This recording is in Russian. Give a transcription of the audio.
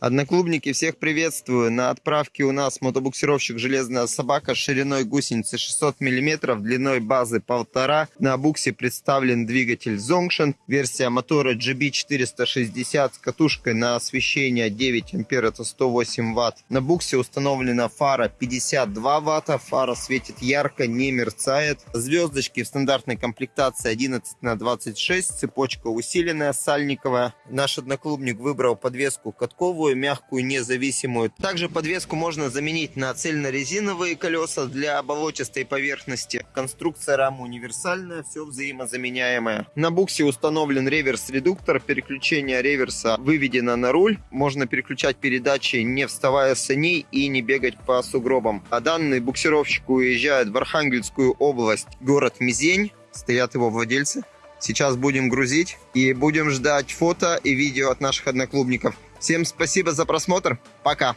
Одноклубники, всех приветствую. На отправке у нас мотобуксировщик «Железная собака» шириной гусеницы 600 мм, длиной базы 1,5. На буксе представлен двигатель Zongshin, версия мотора GB460 с катушкой на освещение 9 ампер, это 108 ватт. На буксе установлена фара 52 ватта, фара светит ярко, не мерцает. Звездочки в стандартной комплектации 11 на 26, цепочка усиленная, сальниковая. Наш одноклубник выбрал подвеску катковую легкую, мягкую, независимую. Также подвеску можно заменить на цельнорезиновые колеса для болотистой поверхности. Конструкция рамы универсальная, все взаимозаменяемое. На буксе установлен реверс-редуктор. Переключение реверса выведено на руль. Можно переключать передачи, не вставая с саней и не бегать по сугробам. А данный буксировщик уезжает в Архангельскую область, город Мизень. Стоят его владельцы. Сейчас будем грузить и будем ждать фото и видео от наших одноклубников. Всем спасибо за просмотр. Пока.